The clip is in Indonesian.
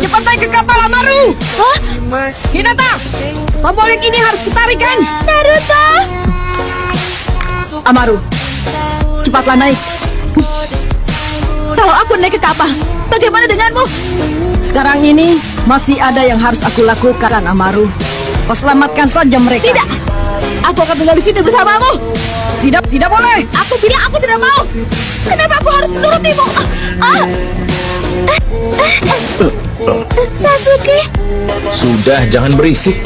Cepat naik ke kapal Amaru. Hah? Hinata, tombol yang ini harus kutarikan. Naruto! Amaru, cepatlah naik. Kalau aku naik ke kapal, bagaimana denganmu? Sekarang ini masih ada yang harus aku lakukan, Amaru. Kau selamatkan saja mereka. Tidak! Aku akan tinggal di sini bersamamu. Tidak, tidak boleh. Aku bilang aku tidak mau. Kenapa aku harus menurutimu? Ah, ah. Sasuke, Sudah, jangan berisik.